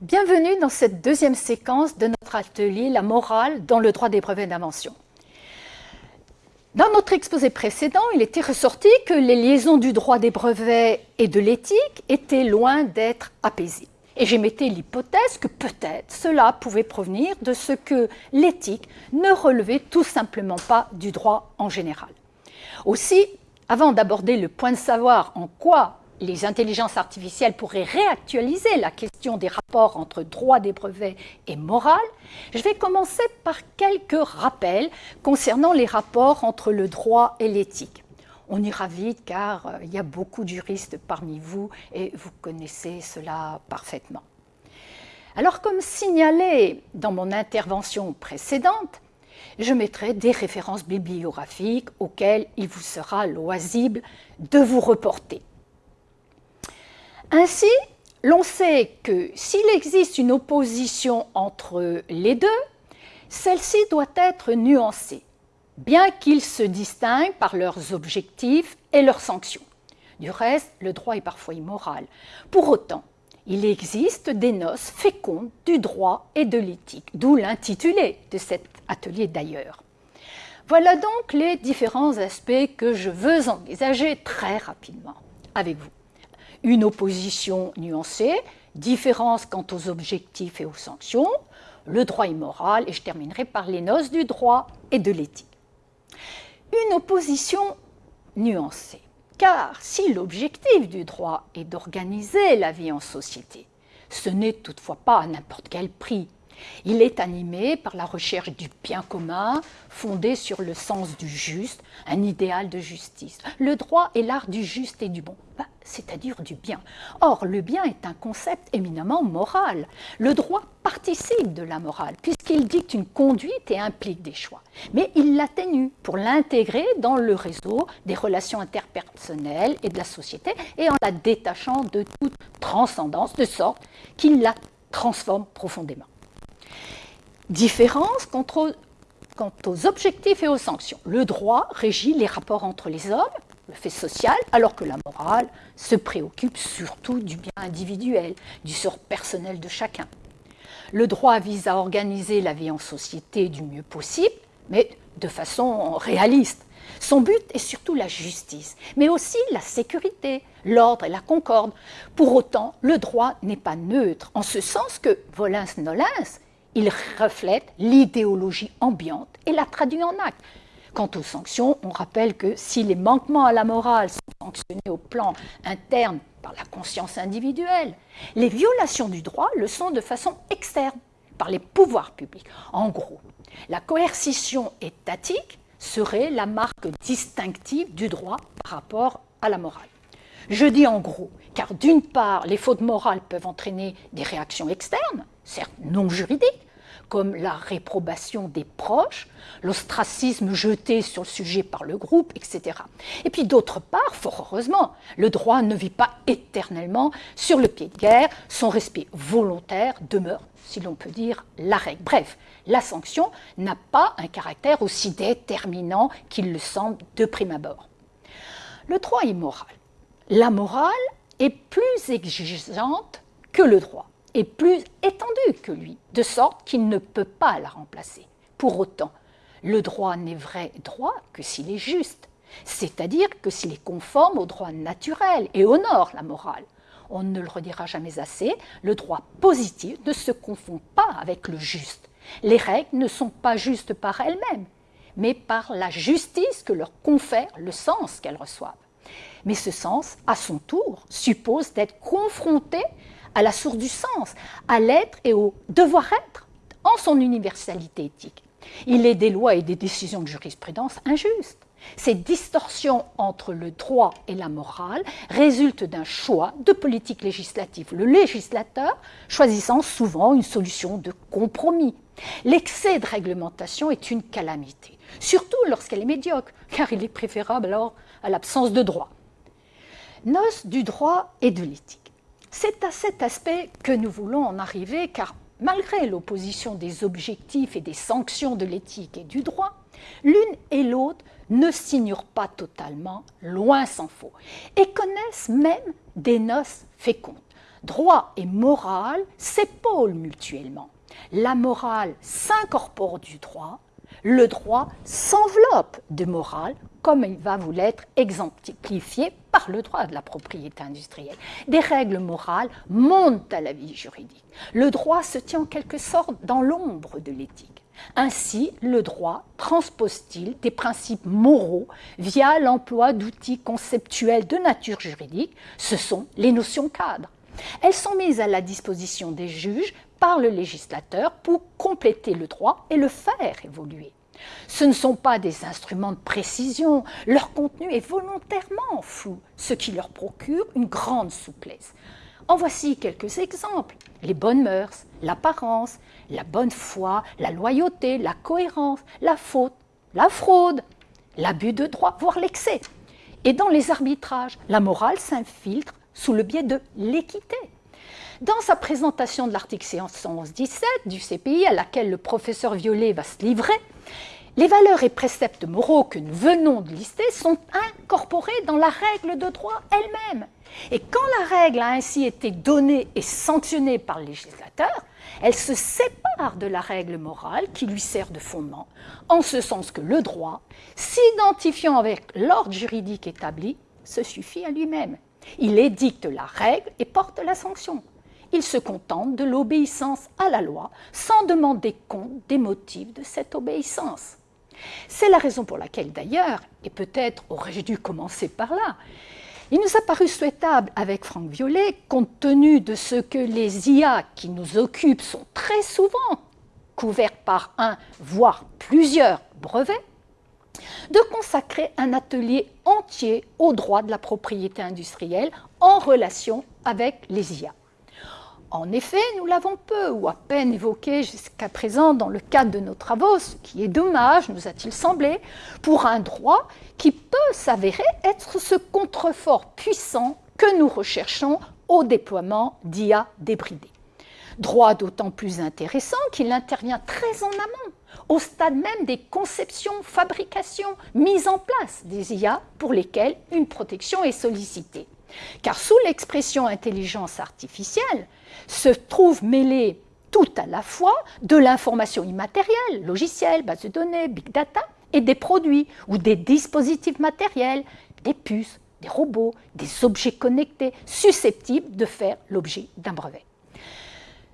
Bienvenue dans cette deuxième séquence de notre atelier La morale dans le droit des brevets d'invention. Dans notre exposé précédent, il était ressorti que les liaisons du droit des brevets et de l'éthique étaient loin d'être apaisées. Et j'émettais l'hypothèse que peut-être cela pouvait provenir de ce que l'éthique ne relevait tout simplement pas du droit en général. Aussi, avant d'aborder le point de savoir en quoi les intelligences artificielles pourraient réactualiser la question des rapports entre droit des brevets et morale, je vais commencer par quelques rappels concernant les rapports entre le droit et l'éthique. On ira vite car euh, il y a beaucoup de juristes parmi vous et vous connaissez cela parfaitement. Alors comme signalé dans mon intervention précédente, je mettrai des références bibliographiques auxquelles il vous sera loisible de vous reporter. Ainsi, l'on sait que s'il existe une opposition entre les deux, celle-ci doit être nuancée, bien qu'ils se distinguent par leurs objectifs et leurs sanctions. Du reste, le droit est parfois immoral. Pour autant, il existe des noces fécondes du droit et de l'éthique, d'où l'intitulé de cet atelier d'ailleurs. Voilà donc les différents aspects que je veux envisager très rapidement avec vous une opposition nuancée, différence quant aux objectifs et aux sanctions, le droit immoral, et je terminerai par les noces du droit et de l'éthique. Une opposition nuancée, car si l'objectif du droit est d'organiser la vie en société, ce n'est toutefois pas à n'importe quel prix. Il est animé par la recherche du bien commun, fondé sur le sens du juste, un idéal de justice. Le droit est l'art du juste et du bon. Ben, c'est-à-dire du bien. Or, le bien est un concept éminemment moral. Le droit participe de la morale, puisqu'il dicte une conduite et implique des choix. Mais il l'atténue pour l'intégrer dans le réseau des relations interpersonnelles et de la société, et en la détachant de toute transcendance, de sorte qu'il la transforme profondément. Différence quant aux objectifs et aux sanctions. Le droit régit les rapports entre les hommes, le fait social, alors que la morale se préoccupe surtout du bien individuel, du sort personnel de chacun. Le droit vise à organiser la vie en société du mieux possible, mais de façon réaliste. Son but est surtout la justice, mais aussi la sécurité, l'ordre et la concorde. Pour autant, le droit n'est pas neutre, en ce sens que, volins nolens, il reflète l'idéologie ambiante et la traduit en acte. Quant aux sanctions, on rappelle que si les manquements à la morale sont sanctionnés au plan interne par la conscience individuelle, les violations du droit le sont de façon externe par les pouvoirs publics. En gros, la coercition étatique serait la marque distinctive du droit par rapport à la morale. Je dis en gros, car d'une part, les fautes morales peuvent entraîner des réactions externes, certes non juridiques, comme la réprobation des proches, l'ostracisme jeté sur le sujet par le groupe, etc. Et puis d'autre part, fort heureusement, le droit ne vit pas éternellement sur le pied de guerre, son respect volontaire demeure, si l'on peut dire, la règle. Bref, la sanction n'a pas un caractère aussi déterminant qu'il le semble de prime abord. Le droit est moral. La morale est plus exigeante que le droit est plus étendue que lui, de sorte qu'il ne peut pas la remplacer. Pour autant, le droit n'est vrai droit que s'il est juste, c'est-à-dire que s'il est conforme au droit naturel et honore la morale. On ne le redira jamais assez, le droit positif ne se confond pas avec le juste. Les règles ne sont pas justes par elles-mêmes, mais par la justice que leur confère le sens qu'elles reçoivent. Mais ce sens, à son tour, suppose d'être confronté à la source du sens, à l'être et au devoir-être en son universalité éthique. Il est des lois et des décisions de jurisprudence injustes. Ces distorsions entre le droit et la morale résultent d'un choix de politique législative, le législateur choisissant souvent une solution de compromis. L'excès de réglementation est une calamité, surtout lorsqu'elle est médiocre, car il est préférable alors à l'absence de droit. Noce du droit et de l'éthique. C'est à cet aspect que nous voulons en arriver, car malgré l'opposition des objectifs et des sanctions de l'éthique et du droit, l'une et l'autre ne s'ignorent pas totalement, loin s'en faut, et connaissent même des noces fécondes. Droit et morale s'épaulent mutuellement. La morale s'incorpore du droit, le droit s'enveloppe de morale, comme il va vous l'être exemplifié par le droit de la propriété industrielle. Des règles morales montent à la vie juridique. Le droit se tient en quelque sorte dans l'ombre de l'éthique. Ainsi, le droit transpose-t-il des principes moraux via l'emploi d'outils conceptuels de nature juridique, ce sont les notions cadres. Elles sont mises à la disposition des juges par le législateur pour compléter le droit et le faire évoluer. Ce ne sont pas des instruments de précision, leur contenu est volontairement flou, ce qui leur procure une grande souplesse. En voici quelques exemples. Les bonnes mœurs, l'apparence, la bonne foi, la loyauté, la cohérence, la faute, la fraude, l'abus de droit, voire l'excès. Et dans les arbitrages, la morale s'infiltre sous le biais de l'équité. Dans sa présentation de l'article 117 du CPI, à laquelle le professeur Violet va se livrer, les valeurs et préceptes moraux que nous venons de lister sont incorporés dans la règle de droit elle-même. Et quand la règle a ainsi été donnée et sanctionnée par le législateur, elle se sépare de la règle morale qui lui sert de fondement, en ce sens que le droit, s'identifiant avec l'ordre juridique établi, se suffit à lui-même. Il édicte la règle et porte la sanction. Il se contente de l'obéissance à la loi sans demander compte des motifs de cette obéissance. C'est la raison pour laquelle d'ailleurs, et peut-être aurais-je dû commencer par là, il nous a paru souhaitable avec Franck Violet, compte tenu de ce que les IA qui nous occupent sont très souvent couverts par un, voire plusieurs brevets, de consacrer un atelier entier au droit de la propriété industrielle en relation avec les IA. En effet, nous l'avons peu ou à peine évoqué jusqu'à présent dans le cadre de nos travaux, ce qui est dommage, nous a-t-il semblé, pour un droit qui peut s'avérer être ce contrefort puissant que nous recherchons au déploiement d'IA débridé. Droit d'autant plus intéressant qu'il intervient très en amont, au stade même des conceptions, fabrications, mises en place des IA pour lesquelles une protection est sollicitée. Car sous l'expression intelligence artificielle, se trouvent mêlés tout à la fois de l'information immatérielle, logiciels, bases de données, big data, et des produits ou des dispositifs matériels, des puces, des robots, des objets connectés susceptibles de faire l'objet d'un brevet.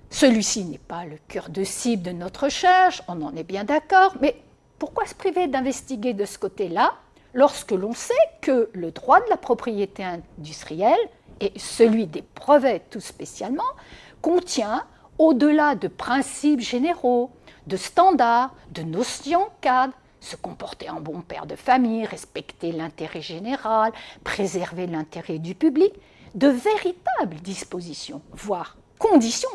Celui-ci n'est pas le cœur de cible de notre recherche, on en est bien d'accord, mais pourquoi se priver d'investiguer de ce côté-là lorsque l'on sait que le droit de la propriété industrielle et celui des brevets tout spécialement, contient, au-delà de principes généraux, de standards, de notions cadres, se comporter en bon père de famille, respecter l'intérêt général, préserver l'intérêt du public, de véritables dispositions, voire conditions,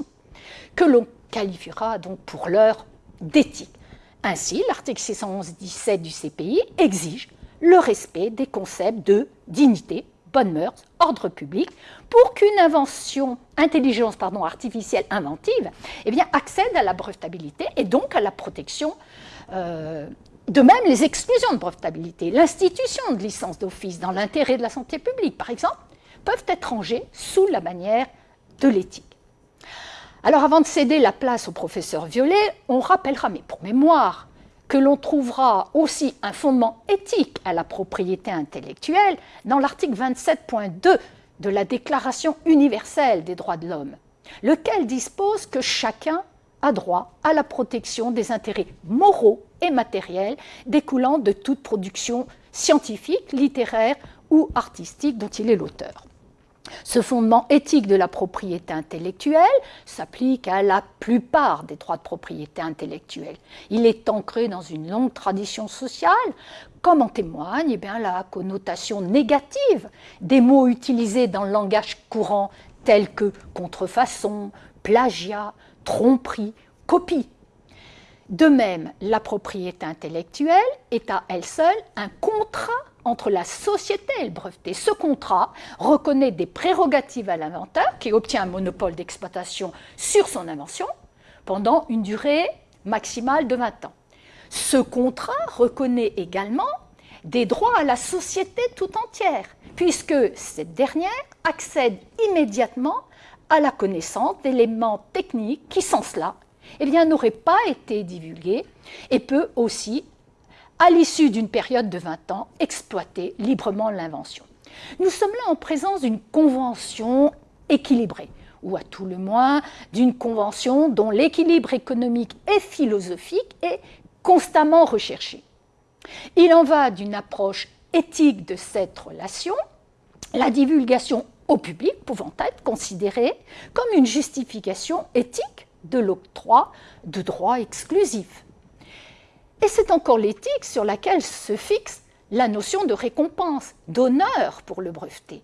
que l'on qualifiera donc pour l'heure d'éthique. Ainsi, l'article 611-17 du CPI exige le respect des concepts de dignité, bonne mœurs, ordre public, pour qu'une invention, intelligence pardon, artificielle inventive, eh bien, accède à la brevetabilité et donc à la protection. Euh, de même, les exclusions de brevetabilité, l'institution de licence d'office dans l'intérêt de la santé publique, par exemple, peuvent être rangées sous la manière de l'éthique. Alors, avant de céder la place au professeur Violet, on rappellera, mais pour mémoire, que l'on trouvera aussi un fondement éthique à la propriété intellectuelle dans l'article 27.2 de la Déclaration universelle des droits de l'homme, lequel dispose que chacun a droit à la protection des intérêts moraux et matériels découlant de toute production scientifique, littéraire ou artistique dont il est l'auteur. Ce fondement éthique de la propriété intellectuelle s'applique à la plupart des droits de propriété intellectuelle. Il est ancré dans une longue tradition sociale, comme en témoigne eh bien, la connotation négative des mots utilisés dans le langage courant tels que contrefaçon, plagiat, tromperie, copie. De même, la propriété intellectuelle est à elle seule un contrat entre la société et le breveté. Ce contrat reconnaît des prérogatives à l'inventeur qui obtient un monopole d'exploitation sur son invention pendant une durée maximale de 20 ans. Ce contrat reconnaît également des droits à la société tout entière, puisque cette dernière accède immédiatement à la connaissance d'éléments techniques qui, sans cela, eh n'auraient pas été divulgués et peut aussi, à l'issue d'une période de 20 ans, exploiter librement l'invention. Nous sommes là en présence d'une convention équilibrée, ou à tout le moins d'une convention dont l'équilibre économique et philosophique est constamment recherché. Il en va d'une approche éthique de cette relation, la divulgation au public pouvant être considérée comme une justification éthique de l'octroi de droits exclusifs. Et c'est encore l'éthique sur laquelle se fixe la notion de récompense, d'honneur pour le breveté.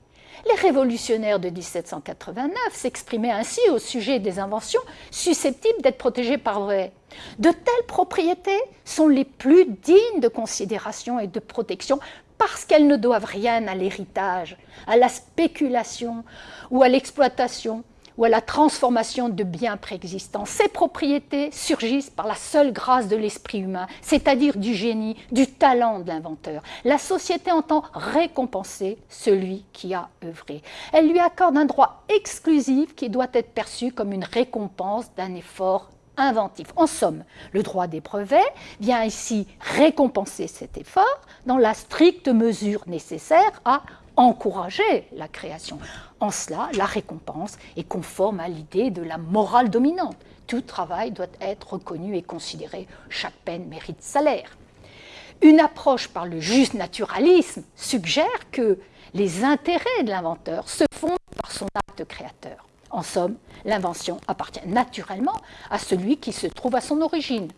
Les révolutionnaires de 1789 s'exprimaient ainsi au sujet des inventions susceptibles d'être protégées par vrai. De telles propriétés sont les plus dignes de considération et de protection parce qu'elles ne doivent rien à l'héritage, à la spéculation ou à l'exploitation ou à la transformation de biens préexistants. Ces propriétés surgissent par la seule grâce de l'esprit humain, c'est-à-dire du génie, du talent de l'inventeur. La société entend récompenser celui qui a œuvré. Elle lui accorde un droit exclusif qui doit être perçu comme une récompense d'un effort inventif. En somme, le droit des brevets vient ici récompenser cet effort dans la stricte mesure nécessaire à encourager la création. En cela, la récompense est conforme à l'idée de la morale dominante. Tout travail doit être reconnu et considéré, chaque peine mérite salaire. Une approche par le juste naturalisme suggère que les intérêts de l'inventeur se fondent par son acte créateur. En somme, l'invention appartient naturellement à celui qui se trouve à son origine.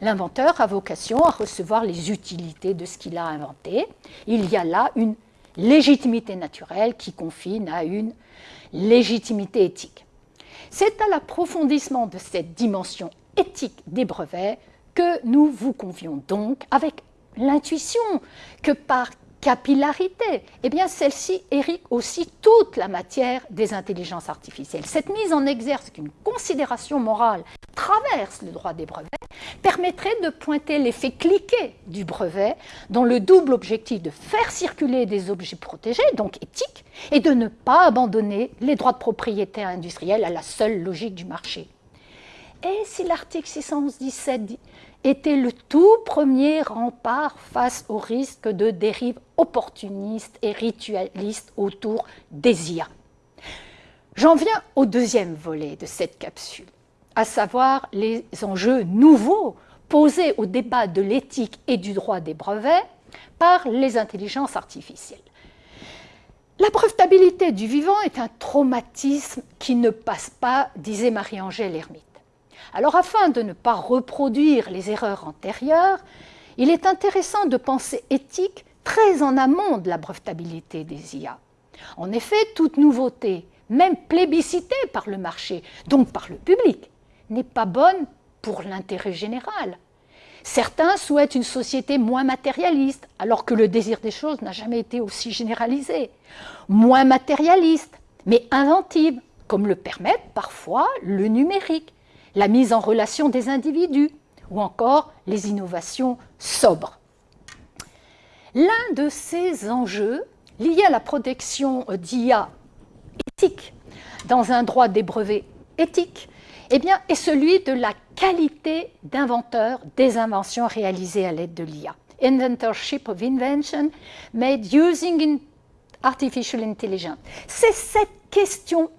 L'inventeur a vocation à recevoir les utilités de ce qu'il a inventé. Il y a là une légitimité naturelle qui confine à une légitimité éthique. C'est à l'approfondissement de cette dimension éthique des brevets que nous vous convions donc avec l'intuition que par capillarité, eh bien celle-ci hérite aussi toute la matière des intelligences artificielles. Cette mise en exergue qu'une considération morale traverse le droit des brevets permettrait de pointer l'effet cliqué du brevet dans le double objectif de faire circuler des objets protégés, donc éthiques, et de ne pas abandonner les droits de propriété industrielle à la seule logique du marché. Et si l'article 617 était le tout premier rempart face au risque de dérive opportuniste et ritualiste autour des IA. J'en viens au deuxième volet de cette capsule, à savoir les enjeux nouveaux posés au débat de l'éthique et du droit des brevets par les intelligences artificielles. La brevetabilité du vivant est un traumatisme qui ne passe pas, disait Marie-Angèle Hermite. Alors afin de ne pas reproduire les erreurs antérieures, il est intéressant de penser éthique très en amont de la brevetabilité des IA. En effet, toute nouveauté, même plébiscitée par le marché, donc par le public, n'est pas bonne pour l'intérêt général. Certains souhaitent une société moins matérialiste, alors que le désir des choses n'a jamais été aussi généralisé. Moins matérialiste, mais inventive, comme le permettent parfois le numérique la mise en relation des individus ou encore les innovations sobres. L'un de ces enjeux liés à la protection d'IA éthique dans un droit des brevets éthiques eh bien, est celui de la qualité d'inventeur des inventions réalisées à l'aide de l'IA. Inventorship of invention made using artificial intelligence. C'est cette question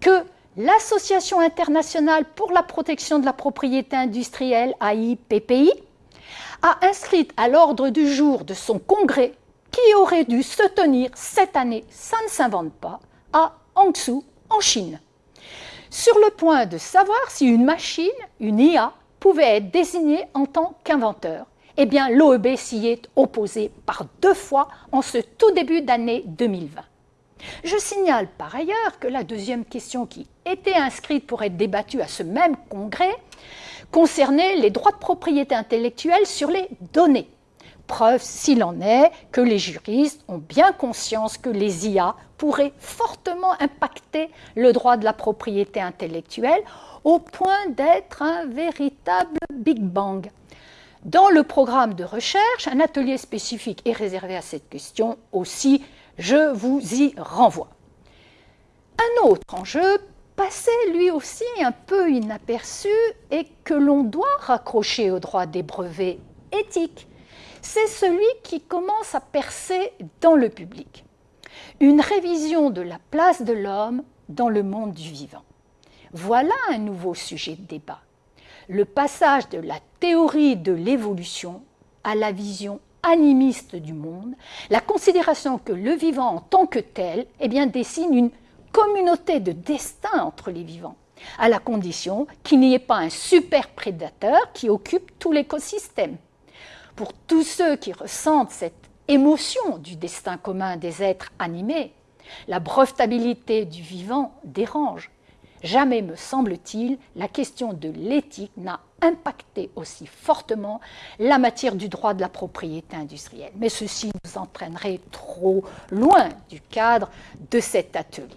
que l'Association internationale pour la protection de la propriété industrielle, AIPPI, a inscrit à l'ordre du jour de son congrès qui aurait dû se tenir cette année, ça ne s'invente pas, à Hangzhou, en Chine. Sur le point de savoir si une machine, une IA, pouvait être désignée en tant qu'inventeur, eh bien l'OEB s'y est opposé par deux fois en ce tout début d'année 2020. Je signale par ailleurs que la deuxième question qui était inscrite pour être débattue à ce même congrès concernait les droits de propriété intellectuelle sur les données. Preuve, s'il en est, que les juristes ont bien conscience que les IA pourraient fortement impacter le droit de la propriété intellectuelle au point d'être un véritable Big Bang. Dans le programme de recherche, un atelier spécifique est réservé à cette question aussi je vous y renvoie. Un autre enjeu passé lui aussi un peu inaperçu et que l'on doit raccrocher au droit des brevets éthiques, c'est celui qui commence à percer dans le public. Une révision de la place de l'homme dans le monde du vivant. Voilà un nouveau sujet de débat. Le passage de la théorie de l'évolution à la vision animiste du monde, la considération que le vivant en tant que tel eh bien, dessine une communauté de destin entre les vivants, à la condition qu'il n'y ait pas un super prédateur qui occupe tout l'écosystème. Pour tous ceux qui ressentent cette émotion du destin commun des êtres animés, la brevetabilité du vivant dérange. Jamais, me semble-t-il, la question de l'éthique n'a impacté aussi fortement la matière du droit de la propriété industrielle. Mais ceci nous entraînerait trop loin du cadre de cet atelier.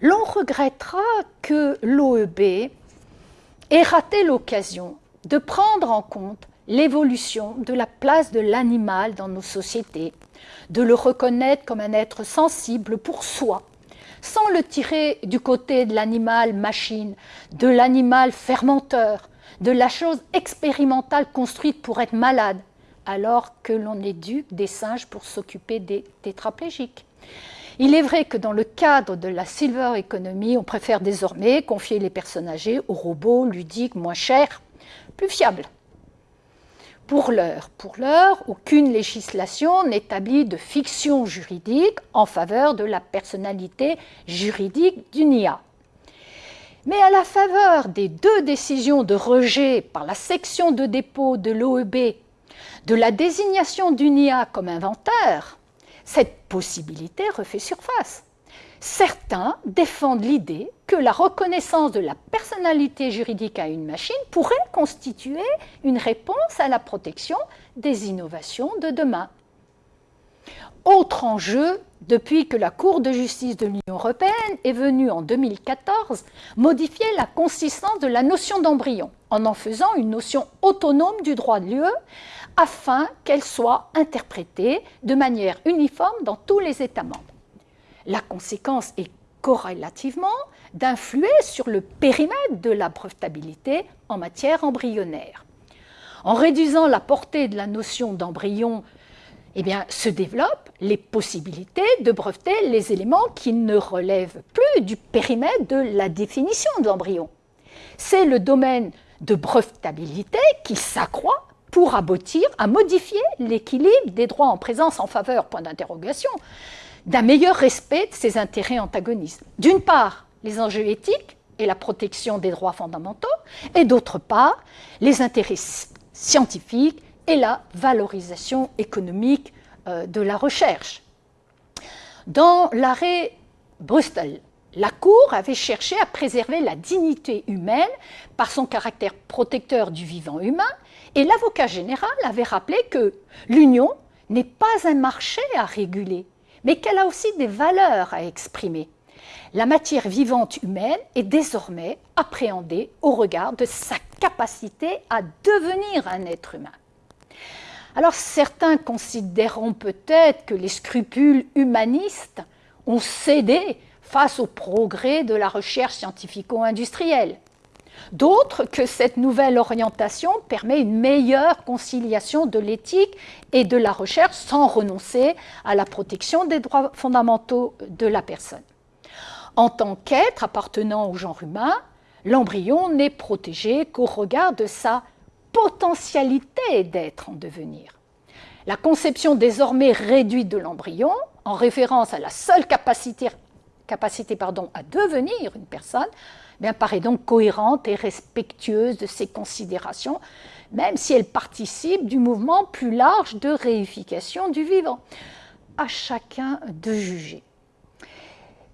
L'on regrettera que l'OEB ait raté l'occasion de prendre en compte l'évolution de la place de l'animal dans nos sociétés, de le reconnaître comme un être sensible pour soi, sans le tirer du côté de l'animal machine, de l'animal fermenteur, de la chose expérimentale construite pour être malade, alors que l'on éduque des singes pour s'occuper des tétraplégiques. Il est vrai que dans le cadre de la silver economy, on préfère désormais confier les personnes âgées aux robots ludiques moins chers, plus fiables. Pour l'heure, pour l'heure, aucune législation n'établit de fiction juridique en faveur de la personnalité juridique d'une IA. Mais à la faveur des deux décisions de rejet par la section de dépôt de l'OEB de la désignation d'une IA comme inventeur, cette possibilité refait surface. Certains défendent l'idée que la reconnaissance de la personnalité juridique à une machine pourrait constituer une réponse à la protection des innovations de demain. Autre enjeu, depuis que la Cour de justice de l'Union européenne est venue en 2014 modifier la consistance de la notion d'embryon en en faisant une notion autonome du droit de l'UE afin qu'elle soit interprétée de manière uniforme dans tous les États membres. La conséquence est corrélativement d'influer sur le périmètre de la brevetabilité en matière embryonnaire. En réduisant la portée de la notion d'embryon, eh se développent les possibilités de breveter les éléments qui ne relèvent plus du périmètre de la définition de l'embryon. C'est le domaine de brevetabilité qui s'accroît pour aboutir à modifier l'équilibre des droits en présence en faveur, point d'interrogation, d'un meilleur respect de ces intérêts antagonistes. D'une part, les enjeux éthiques et la protection des droits fondamentaux, et d'autre part, les intérêts scientifiques et la valorisation économique euh, de la recherche. Dans l'arrêt Bristol, la Cour avait cherché à préserver la dignité humaine par son caractère protecteur du vivant humain, et l'avocat général avait rappelé que l'Union n'est pas un marché à réguler, mais qu'elle a aussi des valeurs à exprimer. La matière vivante humaine est désormais appréhendée au regard de sa capacité à devenir un être humain. Alors certains considéreront peut-être que les scrupules humanistes ont cédé face au progrès de la recherche scientifico-industrielle. D'autres que cette nouvelle orientation permet une meilleure conciliation de l'éthique et de la recherche sans renoncer à la protection des droits fondamentaux de la personne. En tant qu'être appartenant au genre humain, l'embryon n'est protégé qu'au regard de sa potentialité d'être en devenir. La conception désormais réduite de l'embryon, en référence à la seule capacité, capacité pardon, à devenir une personne, bien, paraît donc cohérente et respectueuse de ces considérations, même si elle participe du mouvement plus large de réification du vivant. À chacun de juger.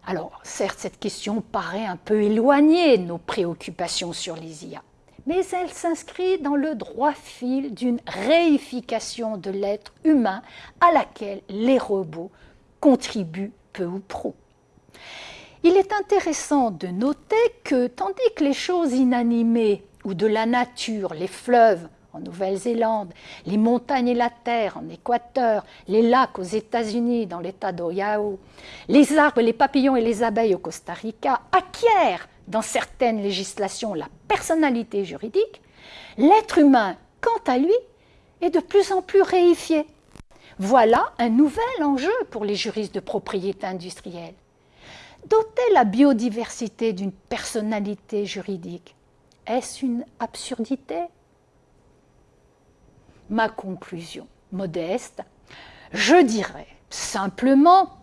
Alors, certes, cette question paraît un peu éloignée de nos préoccupations sur les IA, mais elle s'inscrit dans le droit fil d'une réification de l'être humain à laquelle les robots contribuent peu ou prou. Il est intéressant de noter que, tandis que les choses inanimées ou de la nature, les fleuves, en Nouvelle-Zélande, les montagnes et la terre en Équateur, les lacs aux États-Unis dans l'État d'Ohio, les arbres, les papillons et les abeilles au Costa Rica acquièrent dans certaines législations la personnalité juridique, l'être humain, quant à lui, est de plus en plus réifié. Voilà un nouvel enjeu pour les juristes de propriété industrielle. Doter la biodiversité d'une personnalité juridique, est-ce une absurdité? Ma conclusion modeste, je dirais simplement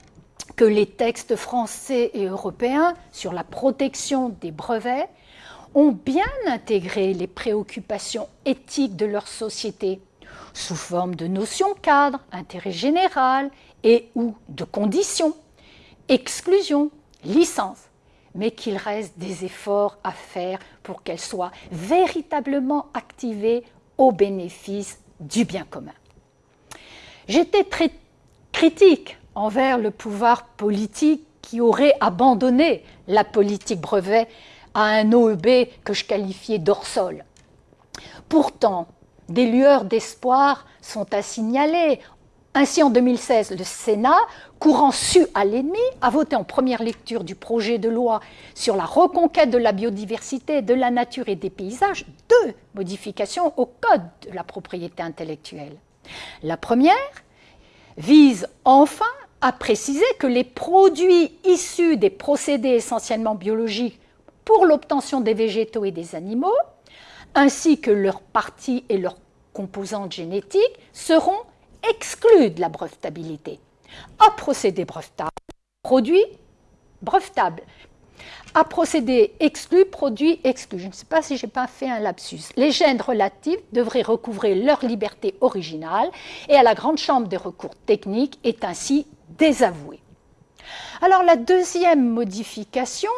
que les textes français et européens sur la protection des brevets ont bien intégré les préoccupations éthiques de leur société sous forme de notions cadres, intérêt général et ou de conditions, exclusion, licence, mais qu'il reste des efforts à faire pour qu'elles soient véritablement activées au bénéfice du bien commun. J'étais très critique envers le pouvoir politique qui aurait abandonné la politique brevet à un OEB que je qualifiais d'orsol. Pourtant, des lueurs d'espoir sont à signaler. Ainsi, en 2016, le Sénat, courant su à l'ennemi, a voté en première lecture du projet de loi sur la reconquête de la biodiversité, de la nature et des paysages deux modifications au Code de la propriété intellectuelle. La première vise enfin à préciser que les produits issus des procédés essentiellement biologiques pour l'obtention des végétaux et des animaux, ainsi que leurs parties et leurs composantes génétiques, seront exclus de la brevetabilité. À procédé brevetable, produit brevetable. À procédé exclu, produit exclu. Je ne sais pas si je n'ai pas fait un lapsus. Les gènes relatifs devraient recouvrer leur liberté originale et à la Grande Chambre des recours techniques est ainsi désavouée. Alors la deuxième modification,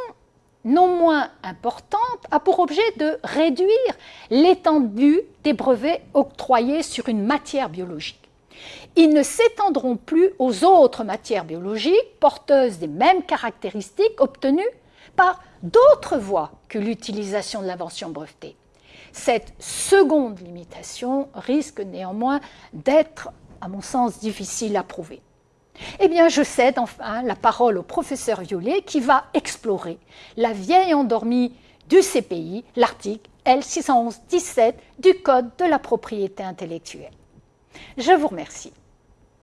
non moins importante, a pour objet de réduire l'étendue des brevets octroyés sur une matière biologique ils ne s'étendront plus aux autres matières biologiques porteuses des mêmes caractéristiques obtenues par d'autres voies que l'utilisation de l'invention brevetée. Cette seconde limitation risque néanmoins d'être, à mon sens, difficile à prouver. Eh bien, je cède enfin la parole au professeur Violet qui va explorer la vieille endormie du CPI, l'article L611-17 du Code de la propriété intellectuelle. Je vous remercie.